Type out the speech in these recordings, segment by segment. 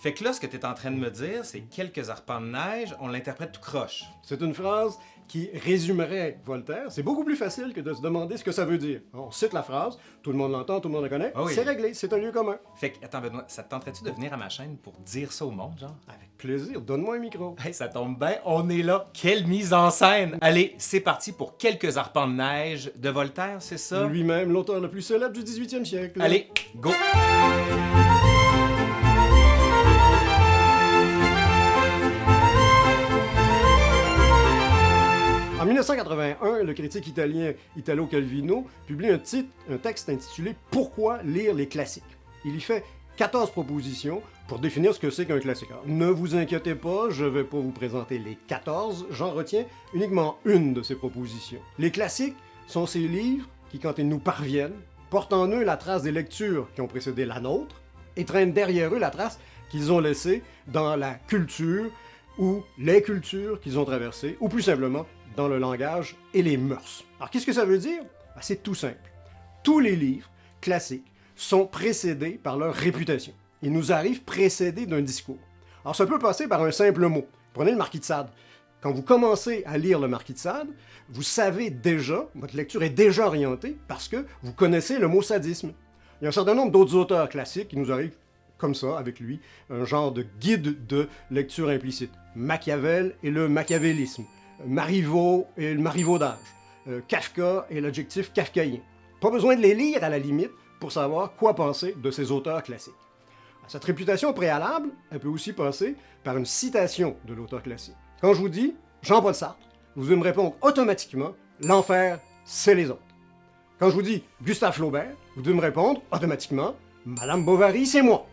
Fait que là, ce que tu es en train de me dire, c'est quelques arpents de neige, on l'interprète tout croche. C'est une phrase qui résumerait Voltaire. C'est beaucoup plus facile que de se demander ce que ça veut dire. On cite la phrase, tout le monde l'entend, tout le monde la connaît, Ah oui. c'est réglé, c'est un lieu commun. Fait que, attends, Benoît, ça te tenterait-tu de venir à ma chaîne pour dire ça au monde, genre? Avec plaisir, donne-moi un micro. Hey, ça tombe bien, on est là. Quelle mise en scène! Allez, c'est parti pour quelques arpents de neige de Voltaire, c'est ça? Lui-même, l'auteur le plus célèbre du 18e siècle. Allez, go! 1981, le critique italien Italo Calvino publie un, texte intitulé Pourquoi lire les classiques Il y fait 14 propositions pour définir ce que c'est qu'un classique. Ne vous inquiétez pas, je ne vais pas vous présenter les 14, j'en retiens uniquement une de ces propositions. Les classiques sont ces livres qui, quand ils nous parviennent, portent en eux la trace des lectures qui ont précédé la nôtre et traînent derrière eux la trace qu'ils ont laissée dans la culture ou les cultures qu'ils ont traversées, ou plus simplement dans le langage et les mœurs. Alors qu'est-ce que ça veut dire? Ben, c'est tout simple. Tous les livres classiques sont précédés par leur réputation. Ils nous arrivent précédés d'un discours. Alors ça peut passer par un simple mot. Prenez le Marquis de Sade. Quand vous commencez à lire le Marquis de Sade, vous savez déjà, votre lecture est déjà orientée parce que vous connaissez le mot sadisme. Il y a un certain nombre d'autres auteurs classiques qui nous arrivent comme ça, avec lui, un genre de guide de lecture implicite. Machiavel et le machiavélisme. Marivaux et le marivaudage. Euh, Kafka et l'adjectif kafkaïen. Pas besoin de les lire à la limite pour savoir quoi penser de ces auteurs classiques. Cette réputation préalable, elle peut aussi passer par une citation de l'auteur classique. Quand je vous dis Jean-Paul Sartre, vous devez me répondre automatiquement L'enfer, c'est les autres. Quand je vous dis Gustave Flaubert, vous devez me répondre automatiquement Madame Bovary, c'est moi.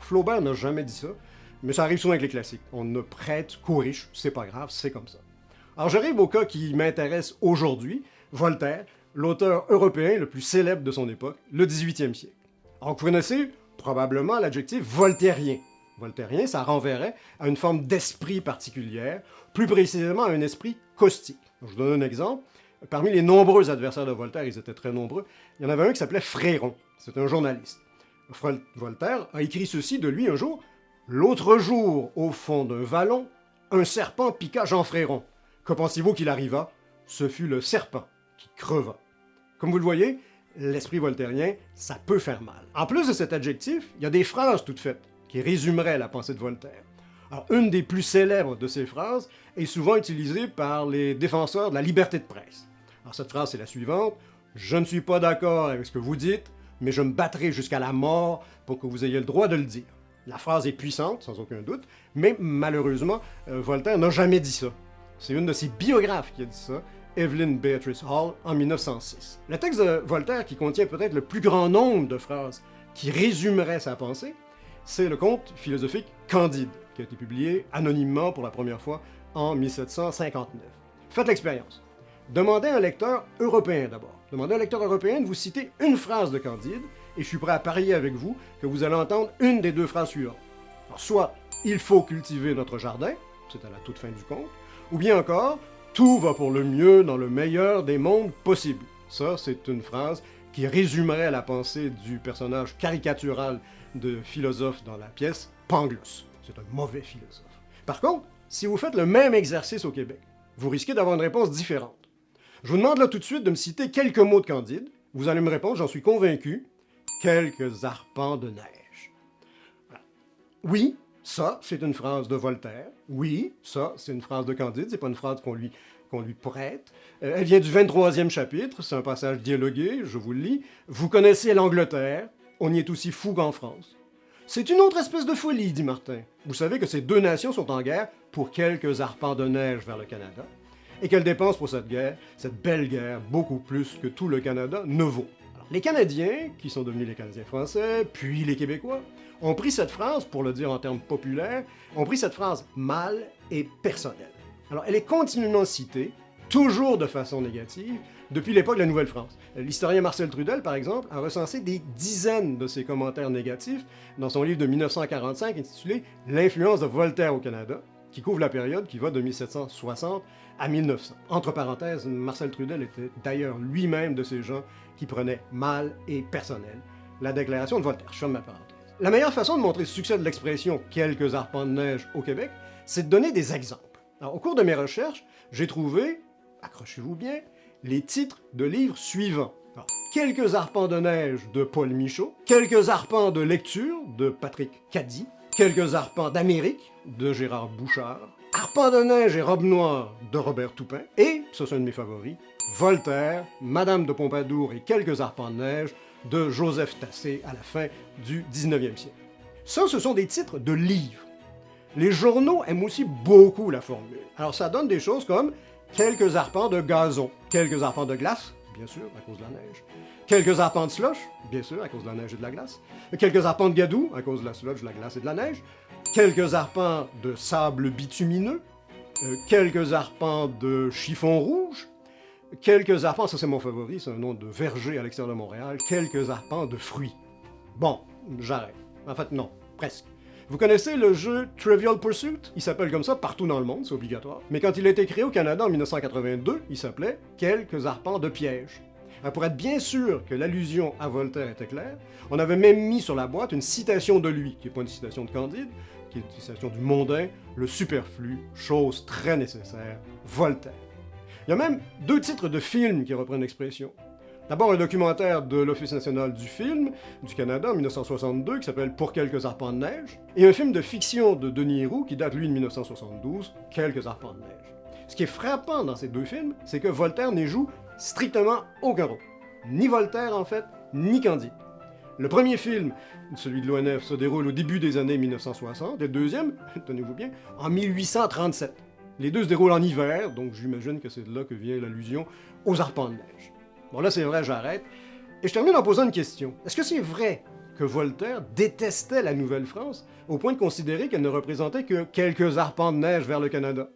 Flaubert n'a jamais dit ça, mais ça arrive souvent avec les classiques. On ne prête qu'aux riches, c'est pas grave, c'est comme ça. Alors j'arrive au cas qui m'intéresse aujourd'hui, Voltaire, l'auteur européen le plus célèbre de son époque, le 18e siècle. Alors vous connaissez probablement l'adjectif voltairien. Voltairien, ça renverrait à une forme d'esprit particulière, plus précisément à un esprit caustique. Je vous donne un exemple. Parmi les nombreux adversaires de Voltaire, ils étaient très nombreux, il y en avait un qui s'appelait Fréron. C'est un journaliste. Voltaire a écrit ceci de lui un jour. L'autre jour, au fond d'un vallon, un serpent piqua Jean Fréron. Que pensez-vous qu'il arriva? Ce fut le serpent qui creva. Comme vous le voyez, l'esprit voltairien, ça peut faire mal. En plus de cet adjectif, il y a des phrases toutes faites qui résumeraient la pensée de Voltaire. Alors, une des plus célèbres de ces phrases est souvent utilisée par les défenseurs de la liberté de presse. Alors, cette phrase est la suivante Je ne suis pas d'accord avec ce que vous dites, mais je me battrai jusqu'à la mort pour que vous ayez le droit de le dire. La phrase est puissante, sans aucun doute, mais malheureusement, euh, Voltaire n'a jamais dit ça. C'est une de ses biographes qui a dit ça, Evelyn Beatrice Hall, en 1906. Le texte de Voltaire, qui contient peut-être le plus grand nombre de phrases qui résumeraient sa pensée, c'est le conte philosophique Candide, qui a été publié anonymement pour la première fois en 1759. Faites l'expérience. Demandez à un lecteur européen d'abord. Demandez à un lecteur européen de vous citer une phrase de Candide, et je suis prêt à parier avec vous que vous allez entendre une des deux phrases suivantes. Soit il faut cultiver notre jardin, c'est à la toute fin du conte, ou bien encore tout va pour le mieux dans le meilleur des mondes possibles. Ça, c'est une phrase qui résumerait la pensée du personnage caricatural de philosophe dans la pièce, Pangloss. C'est un mauvais philosophe. Par contre, si vous faites le même exercice au Québec, vous risquez d'avoir une réponse différente. Je vous demande là tout de suite de me citer quelques mots de Candide. Vous allez me répondre, j'en suis convaincu, quelques arpents de neige. Oui, ça, c'est une phrase de Voltaire. Oui, ça, c'est une phrase de Candide. C'est pas une phrase qu'on lui, prête. Euh, elle vient du 23e chapitre. C'est un passage dialogué, je vous le lis. Vous connaissez l'Angleterre. On y est aussi fou qu'en France. C'est une autre espèce de folie, dit Martin. Vous savez que ces deux nations sont en guerre pour quelques arpents de neige vers le Canada, et qu'elles dépensent pour cette guerre, cette belle guerre, beaucoup plus que tout le Canada ne vaut. Les Canadiens, qui sont devenus les Canadiens français, puis les Québécois, ont pris cette phrase, pour le dire en termes populaires, ont pris cette phrase mal et personnelle. Alors, elle est continuellement citée, toujours de façon négative, depuis l'époque de la Nouvelle-France. L'historien Marcel Trudel, par exemple, a recensé des dizaines de ces commentaires négatifs dans son livre de 1945 intitulé L'influence de Voltaire au Canada, qui couvre la période qui va de 1760 à 1900. Entre parenthèses, Marcel Trudel était d'ailleurs lui-même de ces gens qui prenaient mal et personnel la déclaration de Voltaire. Je ferme ma parenthèse. La meilleure façon de montrer le succès de l'expression « quelques arpents de neige » au Québec, c'est de donner des exemples. Au cours de mes recherches, j'ai trouvé, accrochez-vous bien, les titres de livres suivants. quelques arpents de neige de Paul Michaud, Quelques arpents de lecture de Patrick Caddy, Quelques arpents d'Amérique de Gérard Bouchard, Arpents de neige et robe noire de Robert Toupin, et, ce sont de mes favoris, Voltaire, Madame de Pompadour et quelques arpents de neige de Joseph Tassé à la fin du 19e siècle. Ça, ce sont des titres de livres. Les journaux aiment aussi beaucoup la formule. Alors ça donne des choses comme quelques arpents de gazon, quelques arpents de glace, bien sûr, à cause de la neige, quelques arpents de slush, bien sûr, à cause de la neige et de la glace, quelques arpents de gadou, à cause de la slush, de la glace et de la neige, quelques arpents de sable bitumineux, euh, quelques arpents de chiffon rouge, quelques arpents, ça c'est mon favori, c'est un nom de verger à l'extérieur de Montréal, quelques arpents de fruits. Bon, j'arrête. En fait, non, presque. Vous connaissez le jeu Trivial Pursuit? Il s'appelle comme ça partout dans le monde, c'est obligatoire. Mais quand il a été créé au Canada en 1982, il s'appelait Quelques arpents de piège. pour être bien sûr que l'allusion à Voltaire était claire, on avait même mis sur la boîte une citation de lui, qui n'est pas une citation de Candide, qui est une citation du mondain, le superflu, chose très nécessaire, Voltaire. Il y a même deux titres de films qui reprennent l'expression. D'abord, un documentaire de l'Office national du film du Canada en 1962 qui s'appelle Pour quelques arpents de neige, et un film de fiction de Denis Héroux qui date lui de 1972, Quelques arpents de neige. Ce qui est frappant dans ces deux films, c'est que Voltaire n'y joue strictement aucun rôle. Ni Voltaire, en fait, ni Candide. Le premier film, celui de l'ONF, se déroule au début des années 1960, et le deuxième, tenez-vous bien, en 1837. Les deux se déroulent en hiver, donc j'imagine que c'est de là que vient l'allusion aux arpents de neige. Bon là c'est vrai, j'arrête. Et je termine en posant une question. Est-ce que c'est vrai que Voltaire détestait la Nouvelle-France au point de considérer qu'elle ne représentait que quelques arpents de neige vers le Canada?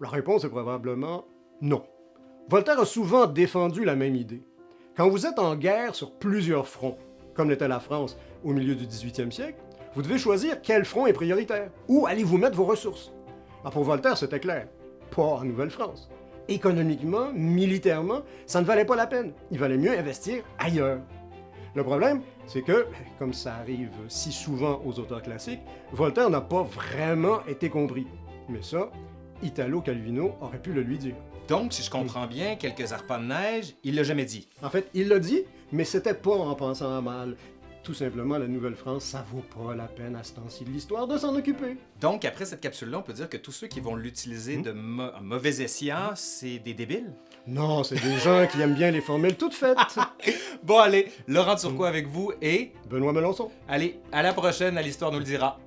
La réponse est probablement non. Voltaire a souvent défendu la même idée. Quand vous êtes en guerre sur plusieurs fronts, comme l'était la France au milieu du 18e siècle, vous devez choisir quel front est prioritaire. Où allez-vous mettre vos ressources? Ah, pour Voltaire, c'était clair. Pas en Nouvelle-France. Économiquement, militairement, ça ne valait pas la peine. Il valait mieux investir ailleurs. Le problème, c'est que, comme ça arrive si souvent aux auteurs classiques, Voltaire n'a pas vraiment été compris. Mais ça, Italo Calvino aurait pu le lui dire. Donc, si je comprends bien, quelques arpents de neige, il l'a jamais dit. En fait, il l'a dit, mais c'était pas en pensant à mal tout simplement, la Nouvelle-France, ça vaut pas la peine à ce temps-ci de l'histoire de s'en occuper. Donc, après cette capsule-là, on peut dire que tous ceux qui vont l'utiliser hmm? de mauvais escient, c'est des débiles? Non, c'est des gens qui aiment bien les formules toutes faites. bon, allez, Laurent Turcot avec vous et... Benoît Melançon. Allez, à la prochaine, à l'Histoire nous le dira.